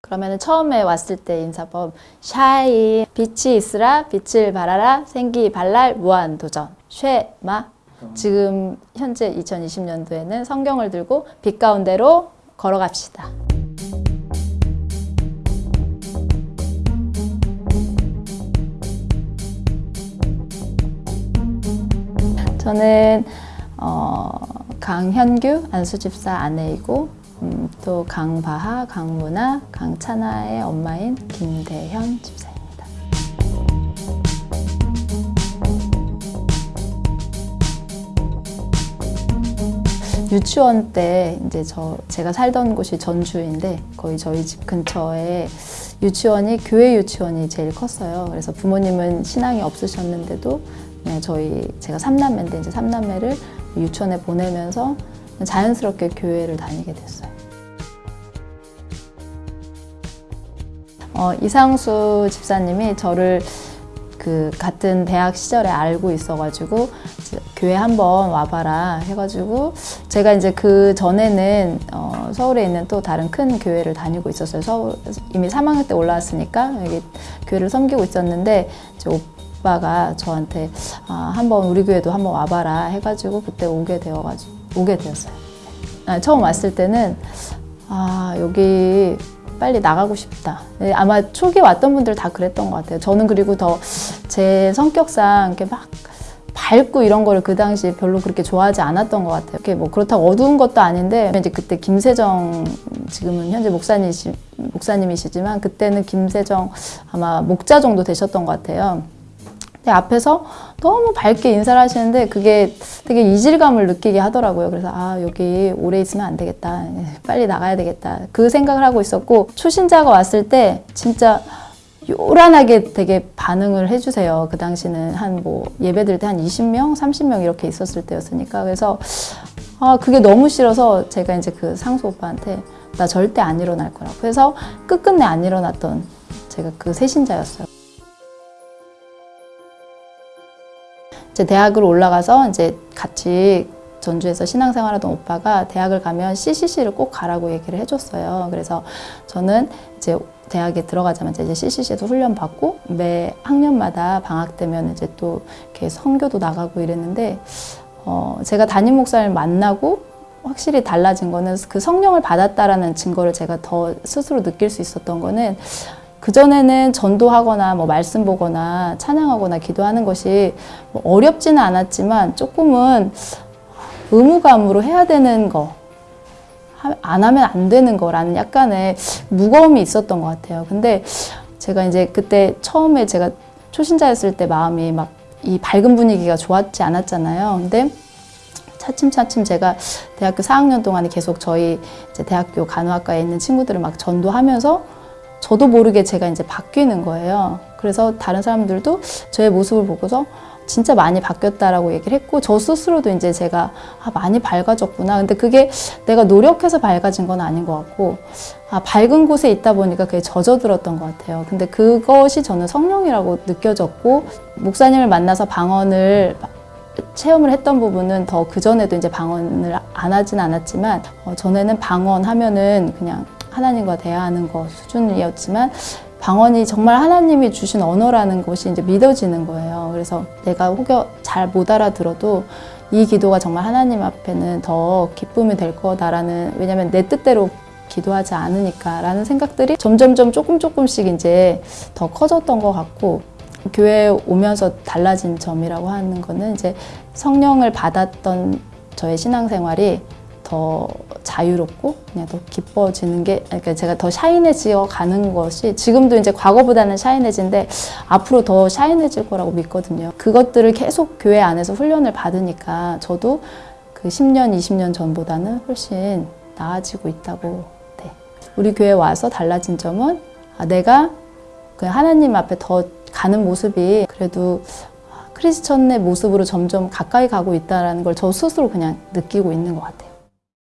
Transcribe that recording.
그러면 처음에 왔을 때 인사법 샤이 빛이 있으라 빛을 발하라 생기 발랄 무한 도전. 쉐마. 지금 현재 2020년도에는 성경을 들고 빛 가운데로 걸어갑시다. 저는 어, 강현규 안수집사 아내이고 음, 또 강바하, 강문아, 강찬아의 엄마인 김대현 집사입니다. 유치원 때 이제 저 제가 살던 곳이 전주인데 거의 저희 집 근처에 유치원이 교회 유치원이 제일 컸어요. 그래서 부모님은 신앙이 없으셨는데도 그냥 저희 제가 삼남매인데 이제 삼남매를 유치원에 보내면서 자연스럽게 교회를 다니게 됐어요. 어, 이상수 집사님이 저를 그 같은 대학 시절에 알고 있어가지고 교회 한번 와봐라 해가지고 제가 이제 그 전에는 어, 서울에 있는 또 다른 큰 교회를 다니고 있었어요. 서울 이미 3학년 때 올라왔으니까 여기 교회를 섬기고 있었는데 오빠가 저한테 아, 한번 우리 교회도 한번 와봐라 해가지고 그때 오게 되어가지고 오게 되었어요. 아, 처음 왔을 때는 아 여기 빨리 나가고 싶다. 네, 아마 초기 왔던 분들 다 그랬던 것 같아요. 저는 그리고 더 제 성격상 이렇게 막 밝고 이런 거를 그 당시 별로 그렇게 좋아하지 않았던 것 같아요. 이렇게 뭐 그렇다고 어두운 것도 아닌데 이제 그때 김세정 지금은 현재 목사님이시, 목사님이시지만 그때는 김세정 아마 목자 정도 되셨던 것 같아요. 근데 앞에서 너무 밝게 인사를 하시는데 그게 되게 이질감을 느끼게 하더라고요. 그래서 아 여기 오래 있으면 안 되겠다. 빨리 나가야 되겠다. 그 생각을 하고 있었고 초신자가 왔을 때 진짜 요란하게 되게 반응을 해주세요. 그 당시는 한 뭐 예배 드릴 때한 20명, 30명 이렇게 있었을 때였으니까 그래서 아 그게 너무 싫어서 제가 이제 그 상수 오빠한테 나 절대 안 일어날 거라고 해서 끝끝내 안 일어났던 제가 그 세신자였어요. 이제 대학을 올라가서 이제 같이 전주에서 신앙생활 하던 오빠가 대학을 가면 CCC를 꼭 가라고 얘기를 해줬어요. 그래서 저는 이제 대학에 들어가자마자 이제 CCC에도 훈련 받고 매 학년마다 방학 되면 이제 또 이렇게 선교도 나가고 이랬는데 어 제가 담임 목사를 만나고 확실히 달라진 거는 그 성령을 받았다라는 증거를 제가 더 스스로 느낄 수 있었던 거는 그전에는 전도하거나 뭐 말씀 보거나 찬양하거나 기도하는 것이 뭐 어렵지는 않았지만 조금은 의무감으로 해야 되는 거, 안 하면 안 되는 거라는 약간의 무거움이 있었던 것 같아요. 근데 제가 이제 그때 처음에 제가 초신자였을 때 마음이 막 이 밝은 분위기가 좋았지 않았잖아요. 근데 차츰차츰 제가 대학교 4학년 동안에 계속 저희 대학교 간호학과에 있는 친구들을 막 전도하면서 저도 모르게 제가 이제 바뀌는 거예요. 그래서 다른 사람들도 저의 모습을 보고서 진짜 많이 바뀌었다라고 얘기를 했고 저 스스로도 이제 제가 아, 많이 밝아졌구나. 근데 그게 내가 노력해서 밝아진 건 아닌 것 같고 아, 밝은 곳에 있다 보니까 그게 젖어들었던 것 같아요. 근데 그것이 저는 성령이라고 느껴졌고 목사님을 만나서 방언을 체험을 했던 부분은 더 그전에도 이제 방언을 안 하진 않았지만 어, 전에는 방언하면은 그냥 하나님과 대화하는 것 수준이었지만 방언이 정말 하나님이 주신 언어라는 것이 이제 믿어지는 거예요. 그래서 내가 혹여 잘 못 알아들어도 이 기도가 정말 하나님 앞에는 더 기쁨이 될 거다라는 왜냐면 내 뜻대로 기도하지 않으니까라는 생각들이 점점점 조금 조금씩 이제 더 커졌던 것 같고 교회에 오면서 달라진 점이라고 하는 거는 이제 성령을 받았던 저의 신앙생활이 더 자유롭고 그냥 더 기뻐지는 게 그러니까 제가 더 샤인해지어 가는 것이 지금도 이제 과거보다는 샤인해진데 앞으로 더 샤인해질 거라고 믿거든요. 그것들을 계속 교회 안에서 훈련을 받으니까 저도 그 10년, 20년 전보다는 훨씬 나아지고 있다고 네. 우리 교회 와서 달라진 점은 아, 내가 그 하나님 앞에 더 가는 모습이 그래도 크리스천의 모습으로 점점 가까이 가고 있다는 걸 저 스스로 그냥 느끼고 있는 것 같아요.